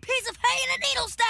piece of hay in a needle stack.